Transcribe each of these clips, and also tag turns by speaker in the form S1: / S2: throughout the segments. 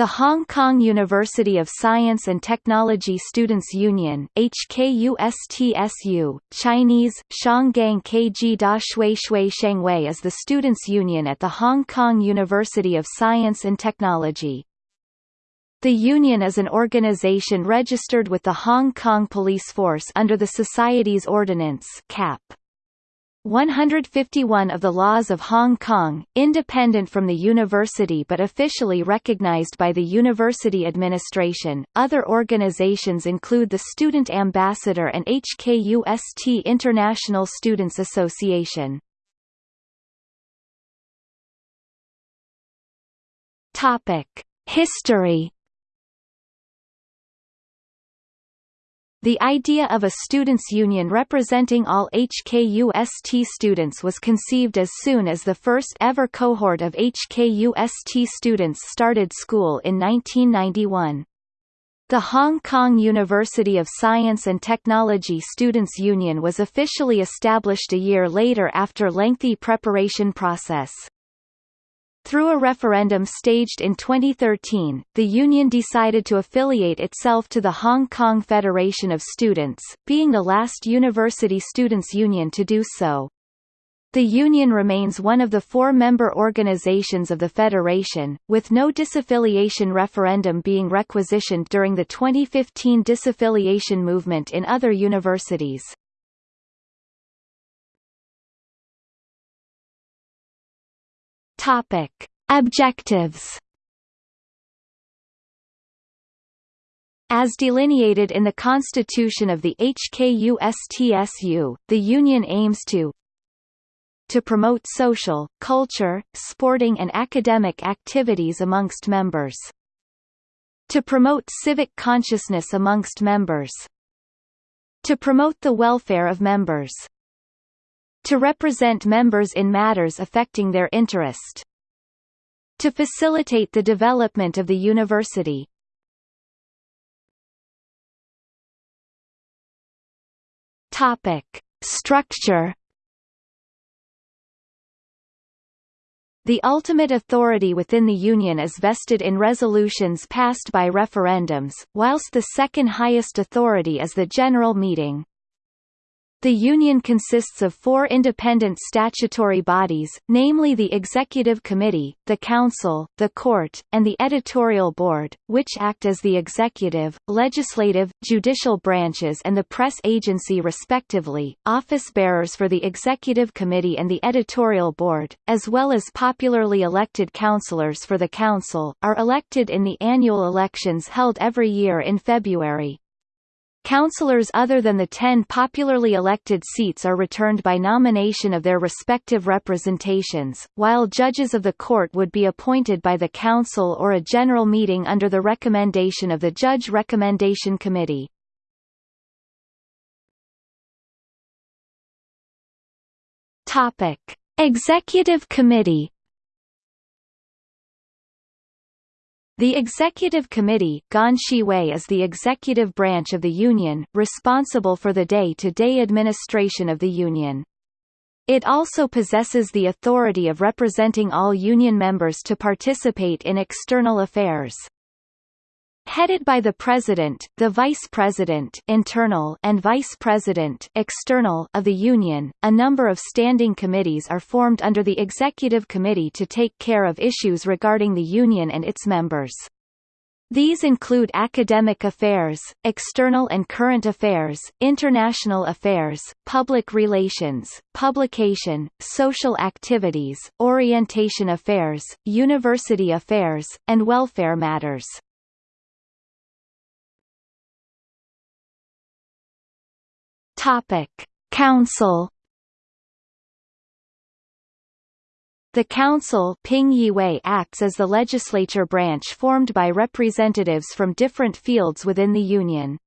S1: The Hong Kong University of Science and Technology Students Union HKUSTSU, Chinese, Shanggang Kg Da Shui Shui is the students' union at the Hong Kong University of Science and Technology. The union is an organization registered with the Hong Kong Police Force under the Societies Ordinance CAP. 151 of the laws of Hong Kong, independent from the university but officially recognized by the university administration. Other organizations include the Student Ambassador and HKUST International Students Association. Topic: History The idea of a students' union representing all HKUST students was conceived as soon as the first ever cohort of HKUST students started school in 1991. The Hong Kong University of Science and Technology Students' Union was officially established a year later after lengthy preparation process. Through a referendum staged in 2013, the union decided to affiliate itself to the Hong Kong Federation of Students, being the last university students' union to do so. The union remains one of the four member organizations of the Federation, with no disaffiliation referendum being requisitioned during the 2015 disaffiliation movement in other universities. Topic: Objectives. As delineated in the Constitution of the HKUSTSU, the Union aims to to promote social, culture, sporting and academic activities amongst members. To promote civic consciousness amongst members. To promote the welfare of members to represent members in matters affecting their interest. To facilitate the development of the university. Topic. Structure The ultimate authority within the Union is vested in resolutions passed by referendums, whilst the second highest authority is the General Meeting. The Union consists of four independent statutory bodies, namely the Executive Committee, the Council, the Court, and the Editorial Board, which act as the executive, legislative, judicial branches and the press agency respectively. Office bearers for the Executive Committee and the Editorial Board, as well as popularly elected councillors for the Council, are elected in the annual elections held every year in February. Councillors other than the ten popularly elected seats are returned by nomination of their respective representations, while judges of the court would be appointed by the council or a general meeting under the recommendation of the Judge Recommendation Committee. Executive Committee The Executive Committee is the executive branch of the Union, responsible for the day-to-day -day administration of the Union. It also possesses the authority of representing all Union members to participate in external affairs. Headed by the President, the Vice President internal and Vice President external of the Union, a number of standing committees are formed under the Executive Committee to take care of issues regarding the Union and its members. These include academic affairs, external and current affairs, international affairs, public relations, publication, social activities, orientation affairs, university affairs, and welfare matters. Topic: Council The Council Ping acts as the legislature branch formed by representatives from different fields within the Union.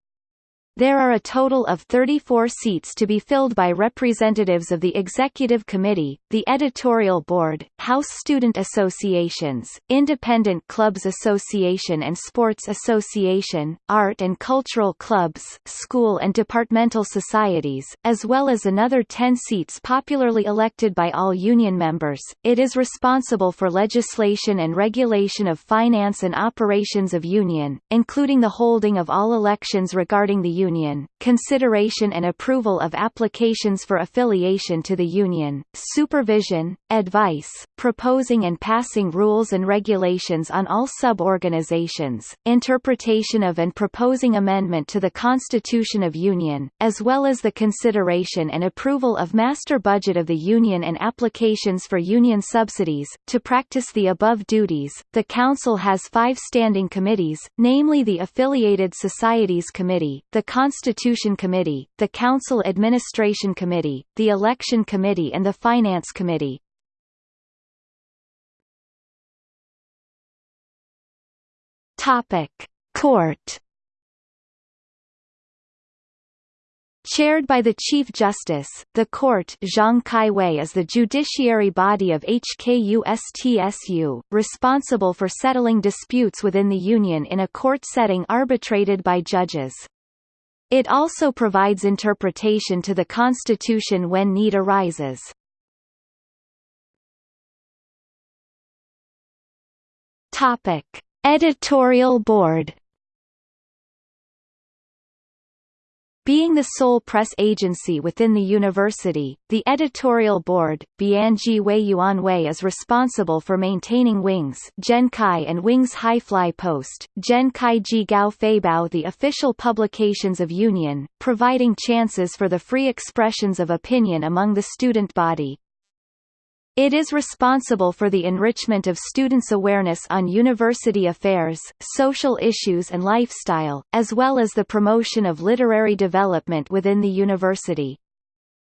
S1: There are a total of 34 seats to be filled by representatives of the Executive Committee, the Editorial Board, House Student Associations, Independent Clubs Association and Sports Association, Art and Cultural Clubs, School and Departmental Societies, as well as another 10 seats popularly elected by all union members. It is responsible for legislation and regulation of finance and operations of union, including the holding of all elections regarding the Union, consideration and approval of applications for affiliation to the Union, supervision, advice, proposing and passing rules and regulations on all sub-organizations, interpretation of and proposing amendment to the Constitution of Union, as well as the consideration and approval of master budget of the Union and applications for Union subsidies. To practice the above duties, the Council has five standing committees, namely the Affiliated Societies Committee, the Constitution Committee, the Council Administration Committee, the Election Committee and the Finance Committee. Topic: Court Chaired by the Chief Justice, the Court Zhang Kai-wei is the judiciary body of HKUSTSU, responsible for settling disputes within the Union in a court setting arbitrated by judges. It also provides interpretation to the Constitution when need arises. Topic: Editorial Board Being the sole press agency within the university, the editorial board, Bianji Wei is responsible for maintaining Wings Genkai and Wings High Fly Post, Genkai Ji Gao Feibao the official publications of Union, providing chances for the free expressions of opinion among the student body. It is responsible for the enrichment of students' awareness on university affairs, social issues and lifestyle, as well as the promotion of literary development within the university.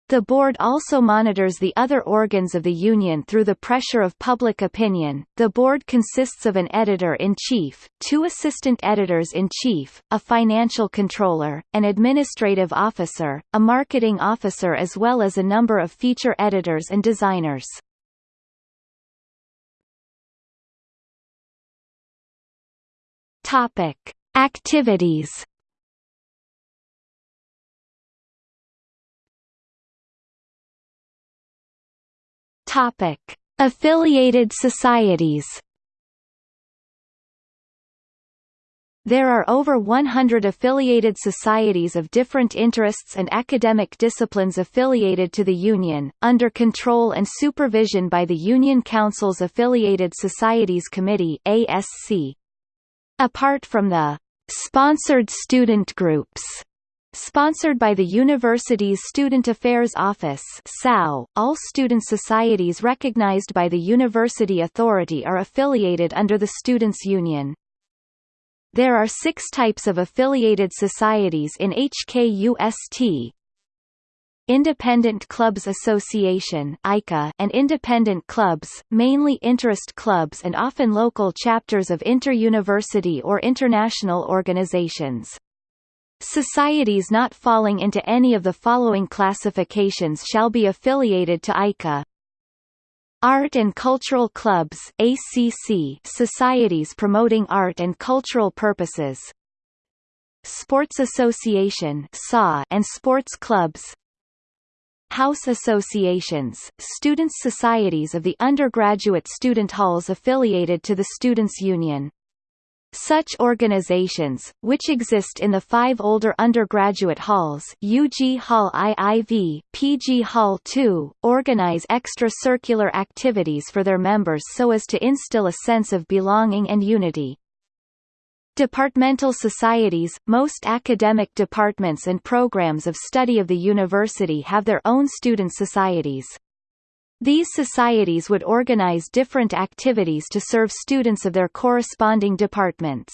S1: The board also monitors the other organs of the union through the pressure of public opinion. The board consists of an editor-in-chief, two assistant editors-in-chief, a financial controller, an administrative officer, a marketing officer as well as a number of feature editors and designers. Topic: Activities. Topic: Affiliated societies. There are over 100 affiliated societies of different interests and academic disciplines affiliated to the Union, under control and supervision by the Union Council's Affiliated Societies Committee ASC. Apart from the sponsored student groups Sponsored by the university's Student Affairs Office SAO, all student societies recognized by the University Authority are affiliated under the Students' Union. There are six types of affiliated societies in HKUST, Independent Clubs Association and independent clubs, mainly interest clubs and often local chapters of inter-university or international organizations. Societies not falling into any of the following classifications shall be affiliated to ICA. Art and Cultural Clubs ACC societies promoting art and cultural purposes Sports Association and sports clubs House associations, students' societies of the undergraduate student halls affiliated to the Students' Union. Such organizations, which exist in the five older undergraduate halls UG Hall IIV, PG Hall II, organize extracurricular activities for their members so as to instill a sense of belonging and unity. Departmental societies – Most academic departments and programs of study of the university have their own student societies. These societies would organize different activities to serve students of their corresponding departments.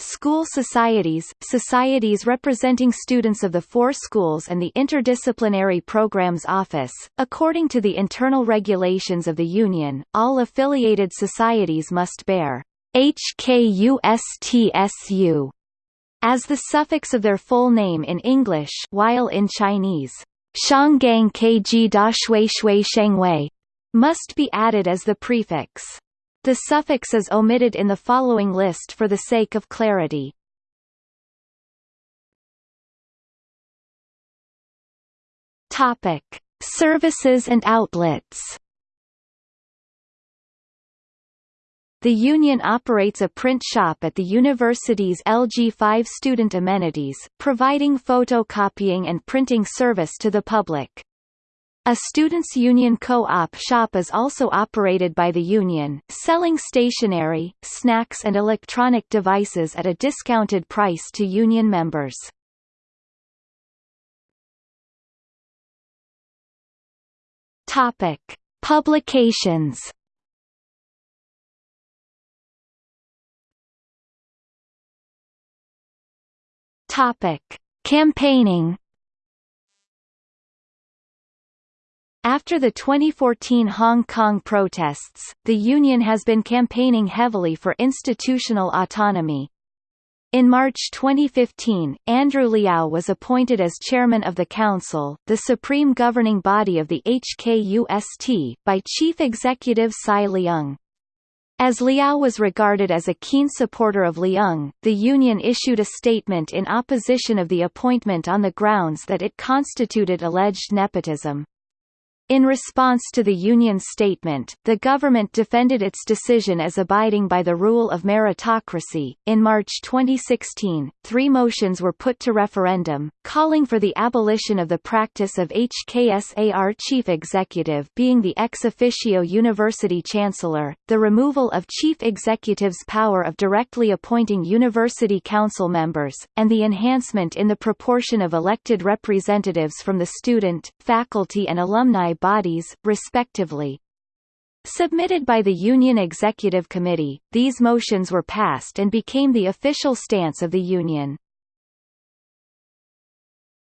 S1: School societies – Societies representing students of the four schools and the Interdisciplinary Programs Office. According to the internal regulations of the Union, all affiliated societies must bear HKUSTSU as the suffix of their full name in English while in Chinese, Shanggang Kg Da Shui Shui Shengwei must be added as the prefix. The suffix is omitted in the following list for the sake of clarity. Topic: Services and outlets. The union operates a print shop at the university's LG5 student amenities, providing photocopying and printing service to the public. A students' union co-op shop is also operated by the union, selling stationery, snacks and electronic devices at a discounted price to union members. Topic: Publications. Topic: Campaigning. After the 2014 Hong Kong protests, the union has been campaigning heavily for institutional autonomy. In March 2015, Andrew Liao was appointed as chairman of the Council, the supreme governing body of the HKUST, by Chief Executive CY Leung. As Liao was regarded as a keen supporter of Leung, the union issued a statement in opposition of the appointment on the grounds that it constituted alleged nepotism. In response to the union's statement, the government defended its decision as abiding by the rule of meritocracy. In March 2016, three motions were put to referendum, calling for the abolition of the practice of HKSAR chief executive being the ex officio university chancellor, the removal of chief executive's power of directly appointing university council members, and the enhancement in the proportion of elected representatives from the student, faculty and alumni bodies, respectively. Submitted by the Union Executive Committee, these motions were passed and became the official stance of the Union.